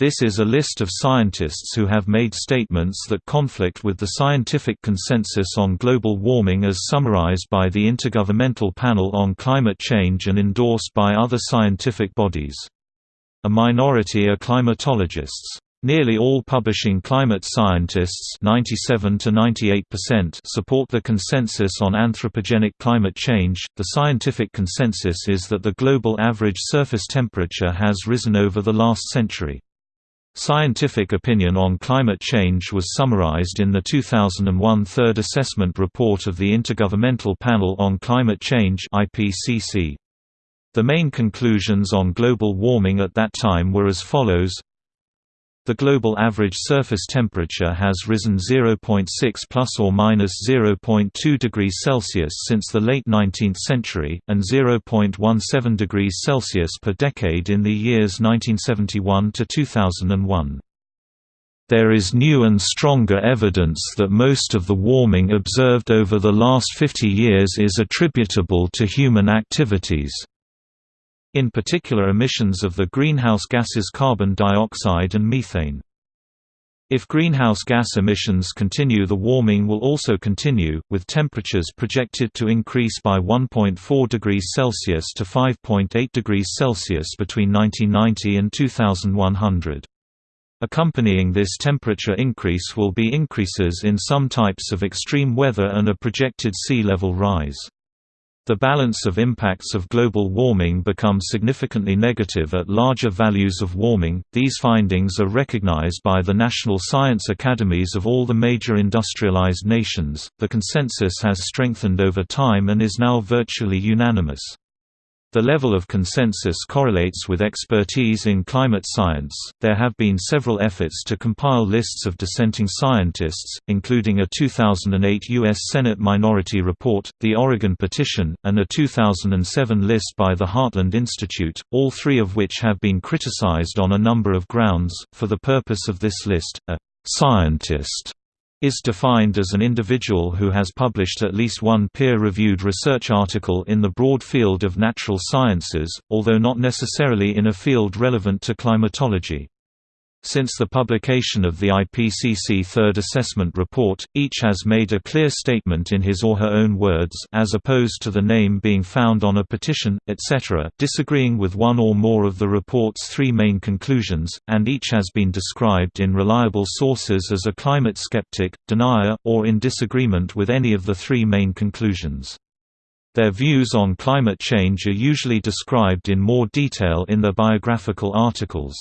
This is a list of scientists who have made statements that conflict with the scientific consensus on global warming as summarized by the Intergovernmental Panel on Climate Change and endorsed by other scientific bodies. A minority are climatologists. Nearly all publishing climate scientists 97 to 98% support the consensus on anthropogenic climate change. The scientific consensus is that the global average surface temperature has risen over the last century. Scientific opinion on climate change was summarized in the 2001 Third Assessment Report of the Intergovernmental Panel on Climate Change The main conclusions on global warming at that time were as follows the global average surface temperature has risen 0.6 plus or minus 0.2 degrees Celsius since the late 19th century, and 0.17 degrees Celsius per decade in the years 1971 to 2001. There is new and stronger evidence that most of the warming observed over the last 50 years is attributable to human activities in particular emissions of the greenhouse gases carbon dioxide and methane. If greenhouse gas emissions continue the warming will also continue, with temperatures projected to increase by 1.4 degrees Celsius to 5.8 degrees Celsius between 1990 and 2100. Accompanying this temperature increase will be increases in some types of extreme weather and a projected sea level rise. The balance of impacts of global warming becomes significantly negative at larger values of warming. These findings are recognized by the national science academies of all the major industrialized nations. The consensus has strengthened over time and is now virtually unanimous. The level of consensus correlates with expertise in climate science. There have been several efforts to compile lists of dissenting scientists, including a 2008 U.S. Senate Minority Report, the Oregon Petition, and a 2007 list by the Heartland Institute, all three of which have been criticized on a number of grounds. For the purpose of this list, a scientist is defined as an individual who has published at least one peer-reviewed research article in the broad field of natural sciences, although not necessarily in a field relevant to climatology. Since the publication of the IPCC Third Assessment Report, each has made a clear statement in his or her own words as opposed to the name being found on a petition, etc., disagreeing with one or more of the report's three main conclusions, and each has been described in reliable sources as a climate skeptic, denier, or in disagreement with any of the three main conclusions. Their views on climate change are usually described in more detail in their biographical articles.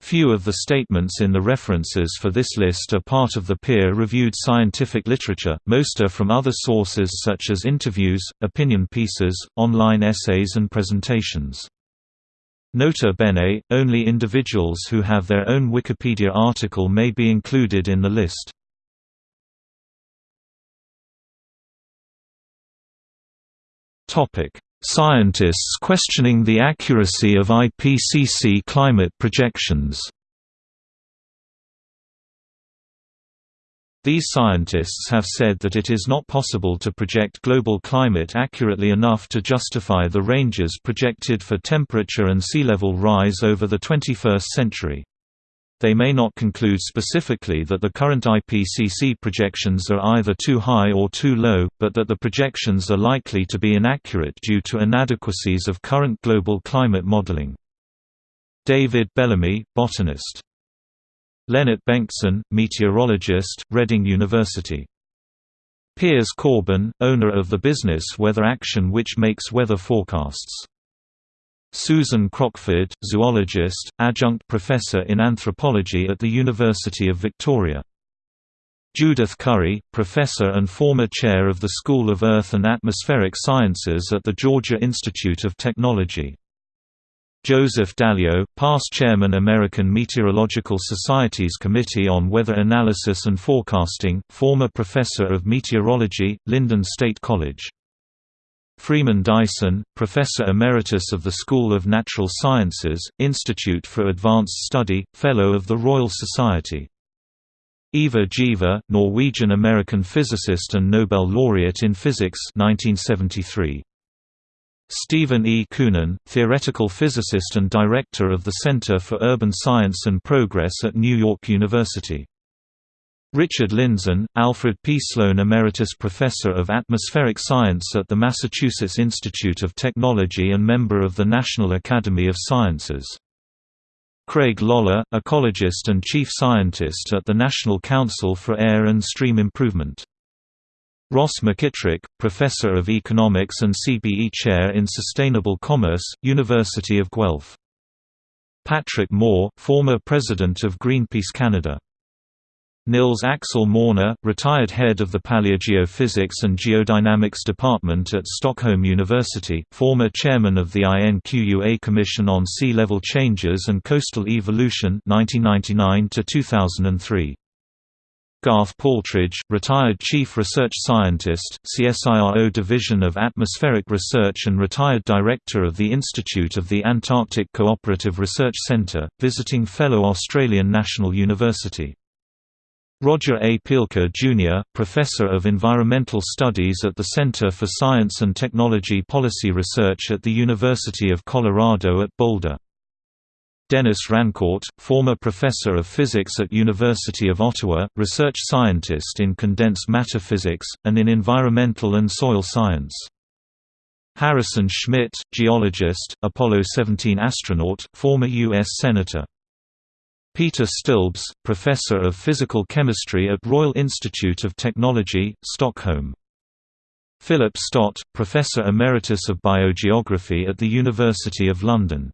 Few of the statements in the references for this list are part of the peer-reviewed scientific literature, most are from other sources such as interviews, opinion pieces, online essays and presentations. Nota bene, only individuals who have their own Wikipedia article may be included in the list. Scientists questioning the accuracy of IPCC climate projections These scientists have said that it is not possible to project global climate accurately enough to justify the ranges projected for temperature and sea level rise over the 21st century. They may not conclude specifically that the current IPCC projections are either too high or too low, but that the projections are likely to be inaccurate due to inadequacies of current global climate modeling. David Bellamy, botanist. Lennart Bengtsson, meteorologist, Reading University. Piers Corbyn, owner of the business Weather Action which makes weather forecasts. Susan Crockford, zoologist, adjunct professor in anthropology at the University of Victoria. Judith Curry, professor and former chair of the School of Earth and Atmospheric Sciences at the Georgia Institute of Technology. Joseph D'Aleo, past chairman American Meteorological Society's Committee on Weather Analysis and Forecasting, former professor of meteorology, Lyndon State College. Freeman Dyson, Professor Emeritus of the School of Natural Sciences, Institute for Advanced Study, Fellow of the Royal Society. Ivar Giaever, Norwegian-American physicist and Nobel laureate in physics 1973. Stephen E. Koonin, theoretical physicist and director of the Center for Urban Science and Progress at New York University. Richard Lindzen, Alfred P. Sloan Emeritus Professor of Atmospheric Science at the Massachusetts Institute of Technology and member of the National Academy of Sciences. Craig Loehle, ecologist and chief scientist at the National Council for Air and Stream Improvement. Ross McKitrick, Professor of Economics and CBE Chair in Sustainable Commerce, University of Guelph. Patrick Moore, former President of Greenpeace Canada. Nils Axel Morner, retired head of the Paleogeophysics and Geodynamics Department at Stockholm University, former chairman of the INQUA Commission on Sea Level Changes and Coastal Evolution 1999 2003. Garth Paltridge, retired Chief Research Scientist, CSIRO Division of Atmospheric Research and retired Director of the Institute of the Antarctic Cooperative Research Centre, visiting Fellow Australian National University. Roger A. Pielke Jr., Professor of Environmental Studies at the Center for Science and Technology Policy Research at the University of Colorado at Boulder. Denis Rancourt, former Professor of Physics at University of Ottawa, research scientist in condensed matter physics, and in environmental and soil science. Harrison Schmitt, geologist, Apollo 17 astronaut, former U.S. Senator. Peter Stilbs, Professor of Physical Chemistry at Royal Institute of Technology, Stockholm. Philip Stott, Professor Emeritus of Biogeography at the University of London.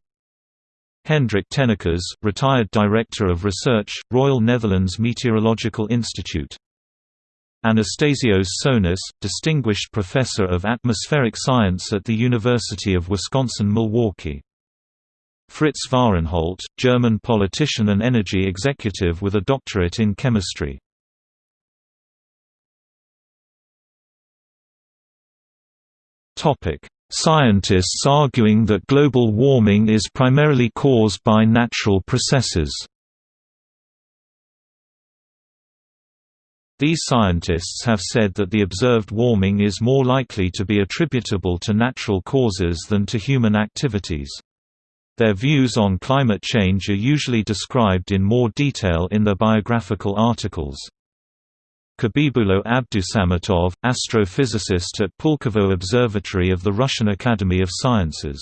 Hendrik Tennekes, Retired Director of Research, Royal Netherlands Meteorological Institute. Anastasios Tsonis, Distinguished Professor of Atmospheric Science at the University of Wisconsin-Milwaukee. Fritz Vahrenholt, German politician and energy executive with a doctorate in chemistry. Scientists arguing that global warming is primarily caused by natural processes These scientists have said that the observed warming is more likely to be attributable to natural causes than to human activities. Their views on climate change are usually described in more detail in their biographical articles. Habibullo Abdussamatov, astrophysicist at Pulkovo Observatory of the Russian Academy of Sciences.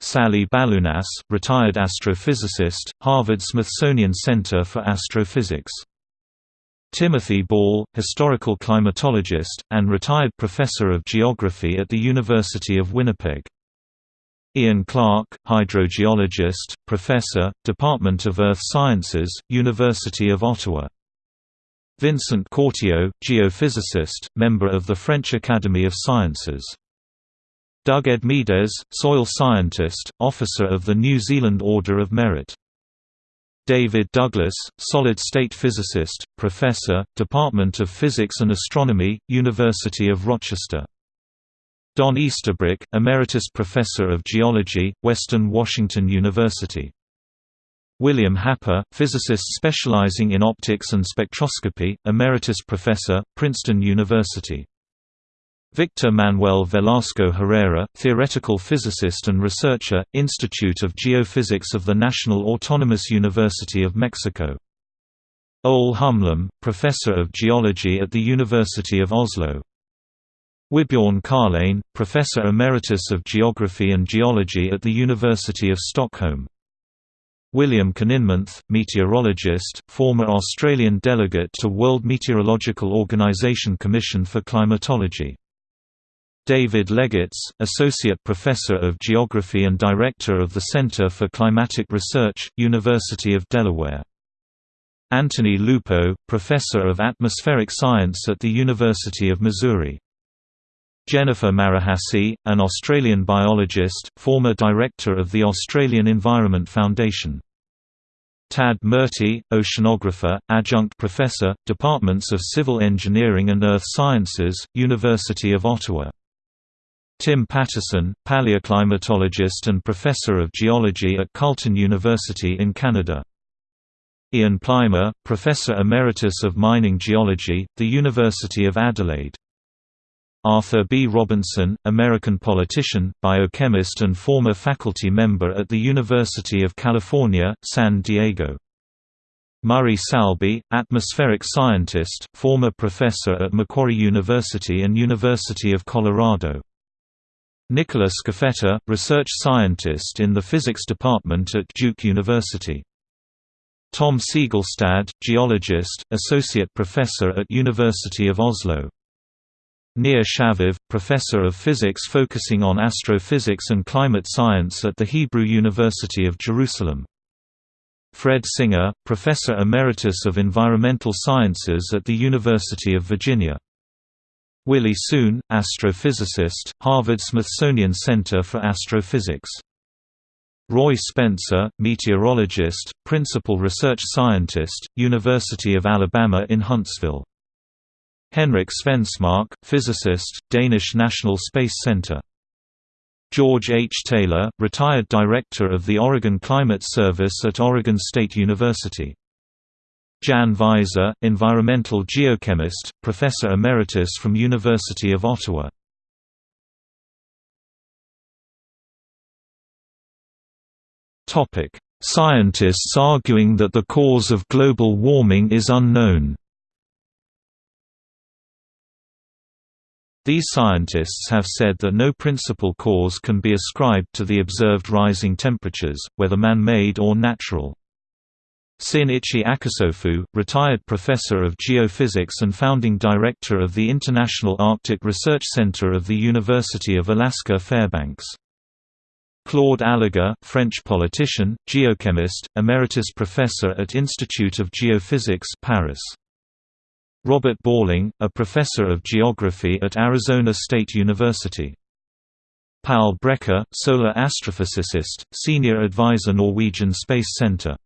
Sallie Baliunas, retired astrophysicist, Harvard-Smithsonian Center for Astrophysics. Timothy Ball, historical climatologist, and retired professor of geography at the University of Winnipeg. Ian Clark, hydrogeologist, professor, Department of Earth Sciences, University of Ottawa. Vincent Courtillot, geophysicist, member of the French Academy of Sciences. Doug Edmeades, soil scientist, officer of the New Zealand Order of Merit. David Douglas, solid-state physicist, professor, Department of Physics and Astronomy, University of Rochester. Don Easterbrook, Emeritus Professor of Geology, Western Washington University. William Happer, physicist specializing in optics and spectroscopy, Emeritus Professor, Princeton University. Victor Manuel Velasco Herrera, theoretical physicist and researcher, Institute of Geophysics of the National Autonomous University of Mexico. Ole Humlum, Professor of Geology at the University of Oslo. Wibjorn Karlén, Professor Emeritus of Geography and Geology at the University of Stockholm. William Kininmonth, meteorologist, former Australian delegate to World Meteorological Organization Commission for Climatology. David Legates, Associate Professor of Geography and Director of the Center for Climatic Research, University of Delaware. Anthony Lupo, Professor of Atmospheric Science at the University of Missouri. Jennifer Marohasy, an Australian biologist, former director of the Australian Environment Foundation. Tad Murty, oceanographer, adjunct professor, Departments of Civil Engineering and Earth Sciences, University of Ottawa. Tim Patterson, paleoclimatologist and professor of geology at Carleton University in Canada. Ian Plimer, professor emeritus of mining geology, the University of Adelaide. Arthur B. Robinson, American politician, biochemist and former faculty member at the University of California, San Diego. Murray Salby, atmospheric scientist, former professor at Macquarie University and University of Colorado. Nicholas Scafetta, research scientist in the physics department at Duke University. Tom Segalstad, geologist, associate professor at University of Oslo. Nir Shaviv, professor of physics focusing on astrophysics and climate science at the Hebrew University of Jerusalem. Fred Singer, Professor Emeritus of Environmental Sciences at the University of Virginia. Willie Soon, astrophysicist, Harvard-Smithsonian Center for Astrophysics. Roy Spencer, meteorologist, principal research scientist, University of Alabama in Huntsville. Henrik Svensmark, physicist, Danish National Space Center. George H. Taylor, retired director of the Oregon Climate Service at Oregon State University. Jan Veizer, environmental geochemist, professor emeritus from University of Ottawa. Topic: Scientists arguing that the cause of global warming is unknown. These scientists have said that no principal cause can be ascribed to the observed rising temperatures, whether man-made or natural. Syun-Ichi Akasofu, retired professor of geophysics and founding director of the International Arctic Research Center of the University of Alaska Fairbanks. Claude Allègre, French politician, geochemist, emeritus professor at Institute of Geophysics Paris. Robert Balling, a professor of geography at Arizona State University. Paul Brekke, solar astrophysicist, senior advisor Norwegian Space Center.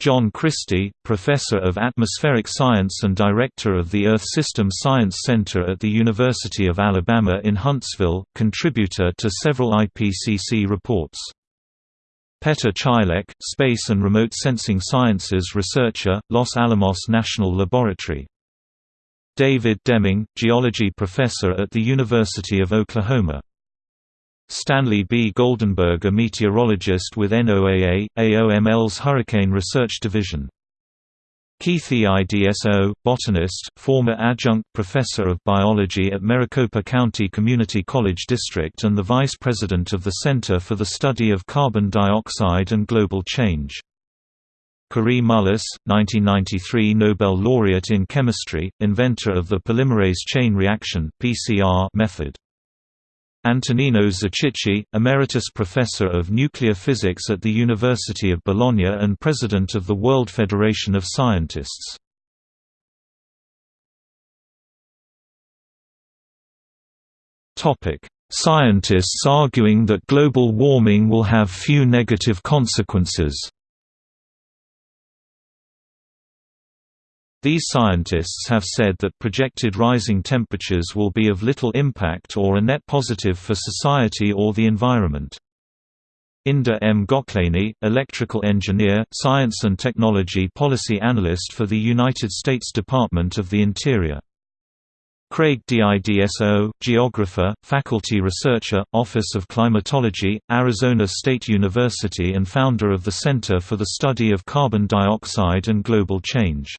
John Christy, professor of atmospheric science and director of the Earth System Science Center at the University of Alabama in Huntsville, contributor to several IPCC reports. Petr Chýlek, Space and Remote Sensing Sciences researcher, Los Alamos National Laboratory. David Deming, geology professor at the University of Oklahoma. Stanley B. Goldenberg a meteorologist with NOAA, AOML's Hurricane Research Division. Keith E. Idso, botanist, former adjunct professor of biology at Maricopa County Community College District and the vice president of the Center for the Study of Carbon Dioxide and Global Change. Kary Mullis, 1993 Nobel laureate in chemistry, inventor of the polymerase chain reaction (PCR) method. Antonino Zichichi, Emeritus Professor of Nuclear Physics at the University of Bologna and President of the World Federation of Scientists. Scientists arguing that global warming will have few negative consequences These scientists have said that projected rising temperatures will be of little impact or a net positive for society or the environment. Indur M. Goklany, electrical engineer, science and technology policy analyst for the United States Department of the Interior. Craig D. Idso, geographer, faculty researcher, Office of Climatology, Arizona State University and founder of the Center for the Study of Carbon Dioxide and Global Change.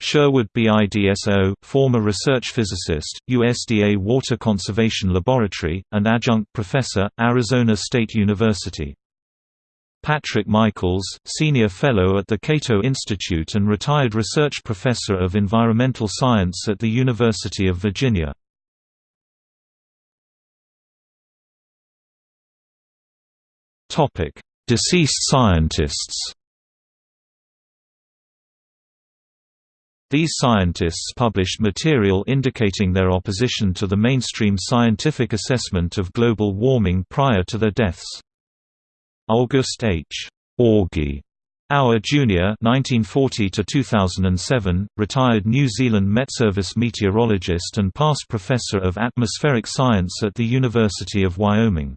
Sherwood B. Idso, former research physicist, USDA Water Conservation Laboratory, and adjunct professor, Arizona State University. Patrick Michaels, senior fellow at the Cato Institute and retired research professor of environmental science at the University of Virginia. Deceased scientists These scientists published material indicating their opposition to the mainstream scientific assessment of global warming prior to their deaths. August H. Augie Auer Jr. (1940–2007), retired New Zealand Met Service meteorologist and past professor of atmospheric science at the University of Wyoming.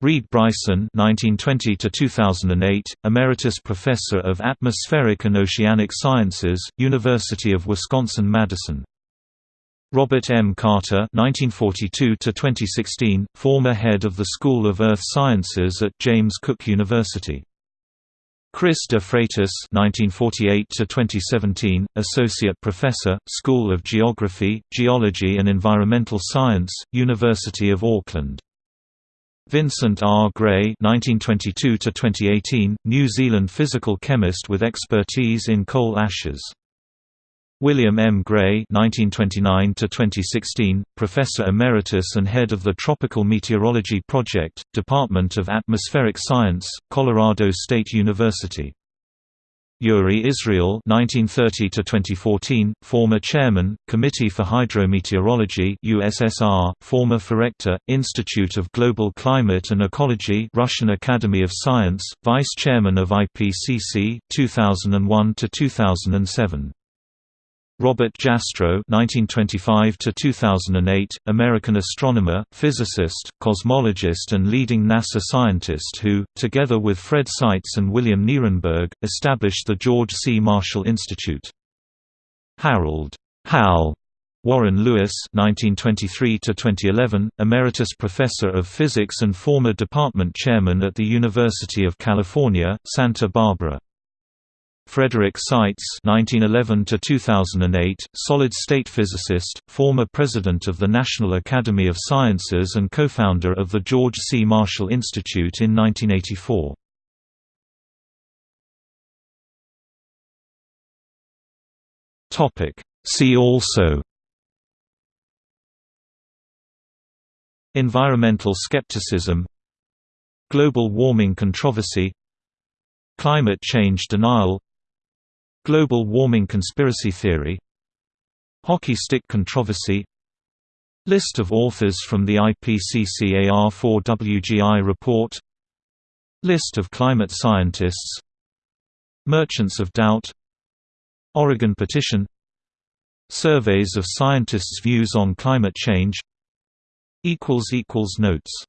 Reid Bryson (1920–2008), emeritus professor of atmospheric and oceanic sciences, University of Wisconsin-Madison. Robert M. Carter (1942–2016), former head of the School of Earth Sciences at James Cook University. Chris de Freitas (1948–2017), associate professor, School of Geography, Geology and Environmental Science, University of Auckland. Vincent R. Gray (1922–2018), New Zealand physical chemist with expertise in coal ashes. William M. Gray (1929–2016), professor emeritus and head of the Tropical Meteorology Project, Department of Atmospheric Science, Colorado State University. Yuri Izrael (1930–2014), former chairman, Committee for Hydrometeorology (USSR), former Forecta, Institute of Global Climate and Ecology, Russian Academy of Science, vice chairman of IPCC (2001 to 2007). Robert Jastrow (1925–2008), American astronomer, physicist, cosmologist, and leading NASA scientist who, together with Fred Seitz and William Nierenberg, established the George C. Marshall Institute. Harold Hal Warren Lewis (1923–2011), emeritus professor of physics and former department chairman at the University of California, Santa Barbara. Frederick Seitz (1911–2008), solid-state physicist, former president of the National Academy of Sciences and co-founder of the George C. Marshall Institute in 1984. Topic. See also. Environmental skepticism Global warming controversy Climate change denial Global warming conspiracy theory. Hockey stick controversy. List of authors from the IPCC AR4WGI report. List of climate scientists. Merchants of Doubt. Oregon Petition. Surveys of scientists' views on climate change. Notes